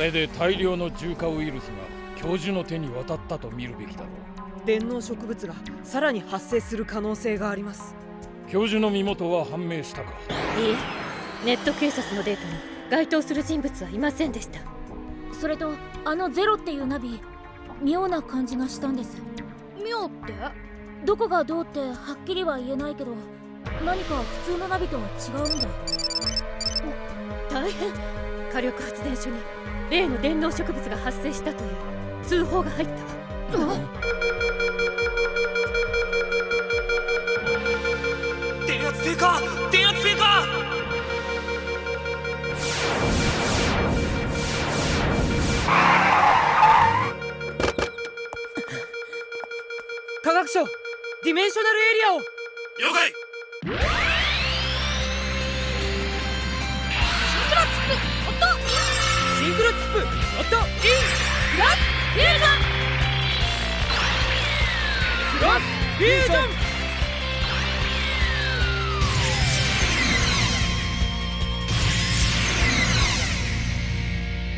れで大量の重化ウイルスが教授の手に渡ったと見るべきだろう。電脳植物がさらに発生する可能性があります。教授の身元は判明したか？いいえ。ネット警察のデータに該当する人物はいませんでした。それとあのゼロっていうナビ妙な感じがしたんです。妙って？どこがどうってはっきりは言えないけど何か普通のナビとは違うんだ大変火力発電所に例の電脳植物が発生したという通報が入ったわ。電圧低下！電圧低下！科学省ディメンショナルエリアを。了解ンクロチップオットインクロスフュージョンクロスフュージョン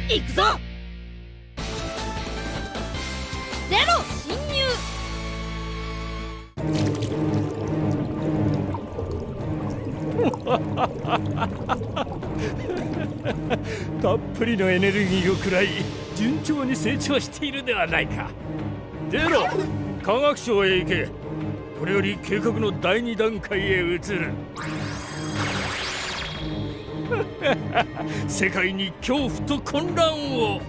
行くぞゼロ侵入ハハハハハたっぷりのエネルギーを食らい順調に成長しているではないか。ゼロ科学省へ行け。これより計画の第2段階へ移る。世界に恐怖と混乱を。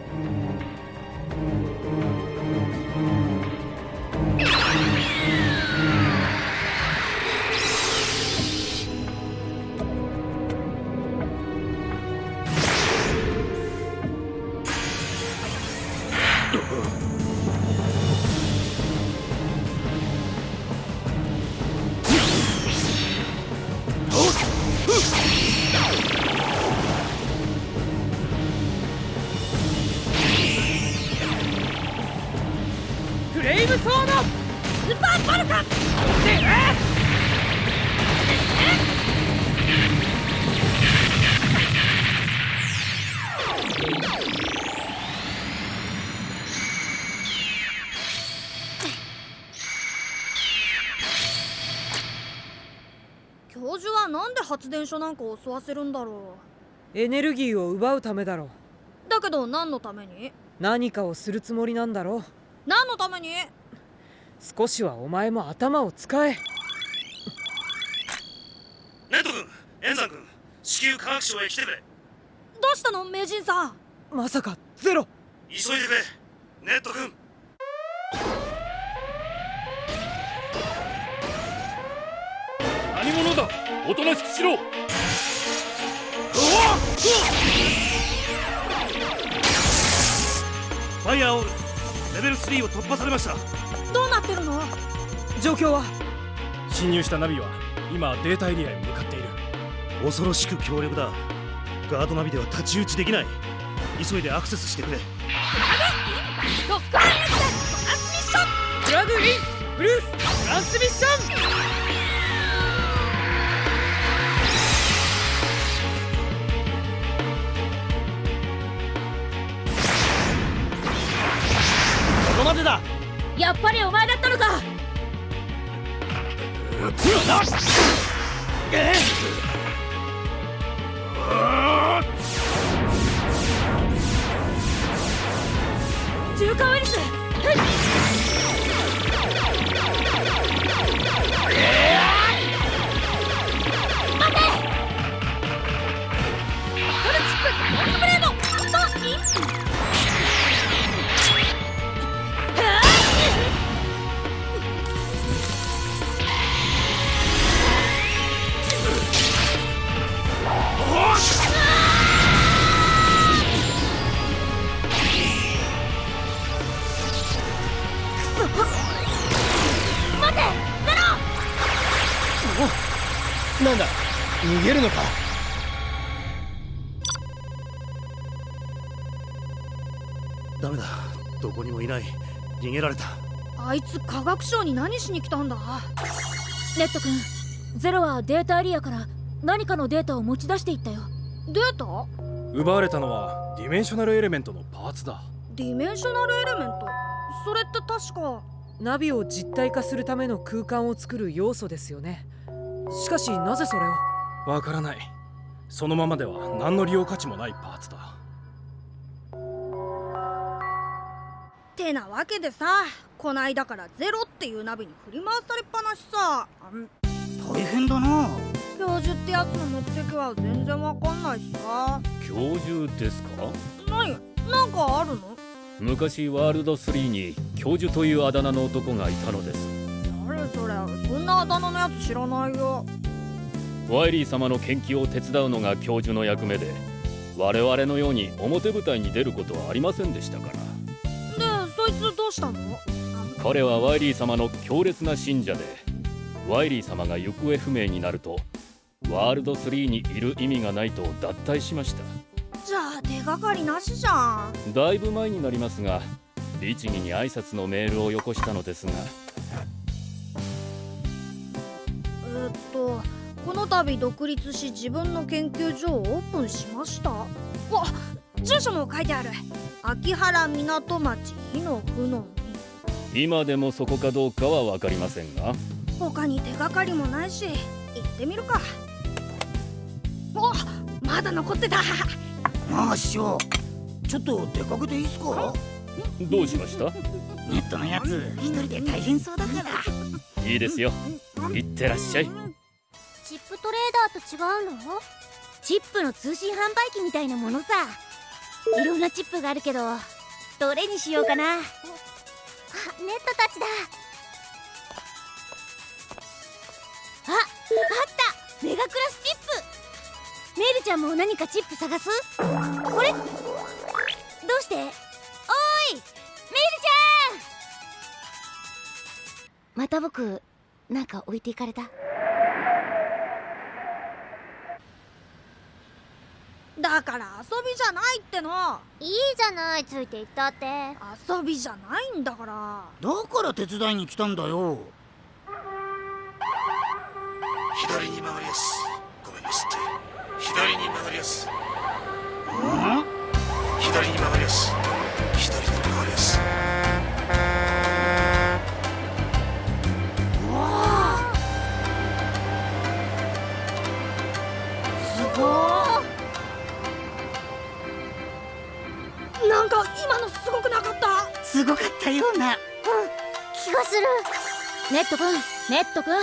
レイムソードスーパーバルカ教授はなんで発電所なんか襲わせるんだろエネルギーを奪うためだろう。だけど何のために？何かをするつもりなんだろう何のために？少しはお前も頭を使え。ネット君エンザ君至急科学省へ来てくれ。どうしたの？名人さん。まさかゼロ。急いでくれ。ネット君。何者だ？おとなしくしろ。ファイアーオールレベル3を突破されました。どうなってるの？状況は？侵入したナビは今データエリアへ向かっている。恐ろしく強力だ。ガードナビでは太刀打ちできない。急いでアクセスしてくれ。ドッグマントランスミッション！プラグインブルーストランスミッションだ？やっぱりお前だったのか。重化ウイルス。待てるのか？ダメだ。どこにもいない。逃げられた。あいつ科学省に何しに来たんだ？熱斗君ゼロはデータエリアから何かのデータを持ち出していったよ。データ？奪われたのはディメンショナルエレメントのパーツだ。ディメンショナルエレメント？それって確か？ナビを実体化するための空間を作る要素ですよね。しかしなぜそれを？わからない。そのままでは何の利用価値もないパーツだ。てなわけでさこないだからゼロっていうナビに振り回されっぱなしさ。大変だな。教授ってやつの目的は全然わかんないしさ。教授ですか？何なんかあるの？昔ワールド3に教授というあだ名の男がいたのです。誰それ？そんなあだ名のやつ知らないよワイリー様の研究を手伝うのが教授の役目で我々のように表舞台に出ることはありませんでしたから。でそいつどうしたの？彼はワイリー様の強烈な信者でワイリー様が行方不明になるとワールド3にいる意味がないと脱退しました。じゃあ手がかりなしじゃん。だいぶ前になりますが律儀に挨拶のメールをよこしたのですが。えーっとこの度独立し自分の研究所をオープンしました。わ住所も書いてある。秋原港町火の不の今でもそこかどうかは分かりませんが。他に手がかりもないし行ってみるか。おまだ残ってた。まあ師匠ちょっと出かけていいっすか？どうしました？ネットのやつ一人で大変そうだから。いいですよ。行ってらっしゃいトレーダーと違うの？チップの通信販売機みたいなものさ。いろんなチップがあるけどどれにしようかな？あネットたちだ。ああった！メガクラスチップ。メルちゃんも何かチップ探す？これ？どうして？おーい！メルちゃん！また僕なんか置いていかれた？だから遊びじゃないっての。いいじゃないついていったって。遊びじゃないんだから。だから手伝いに来たんだよ。左に曲がりやす。ごめんなすって左に曲がりやす。ん？左に曲がりやす。左すごくなかった？すごかったような。気がする。ネットくんネットくん。あ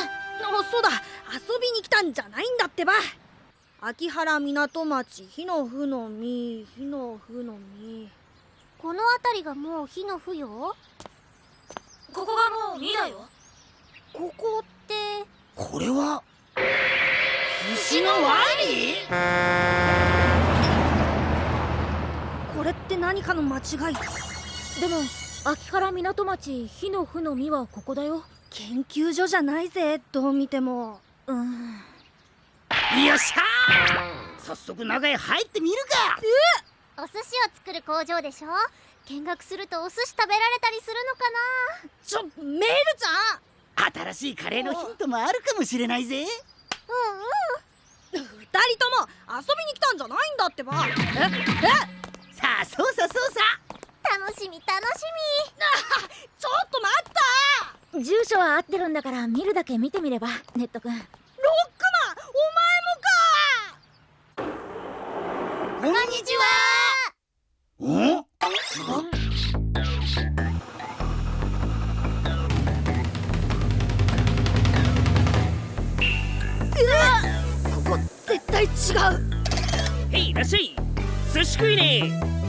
そうだ。遊びに来たんじゃないんだってば。秋原港町火の不の実火の不の実この辺りがもう火の不よ？ここがもう2だよ。ここって？これは？寿司のワイリーこれって何かの間違い？でも秋原港町火の不の実はここだよ。研究所じゃないぜどう見ても。うん。よっしゃー！早速中へ入ってみるか！お寿司を作る工場でしょ？見学するとお寿司食べられたりするのかな？ちょメールちゃん！新しいカレーのヒントもあるかもしれないぜ。二人とも遊びに来たんじゃないんだってば。ええ？さあそうさそうさ。楽しみ楽しちょっと待った。み住所は合ってるんだから見るだけ見てみればネットくんロックマンお前もか。こんにちは。おここ絶対違う。へいいらっしゃい。寿司食いね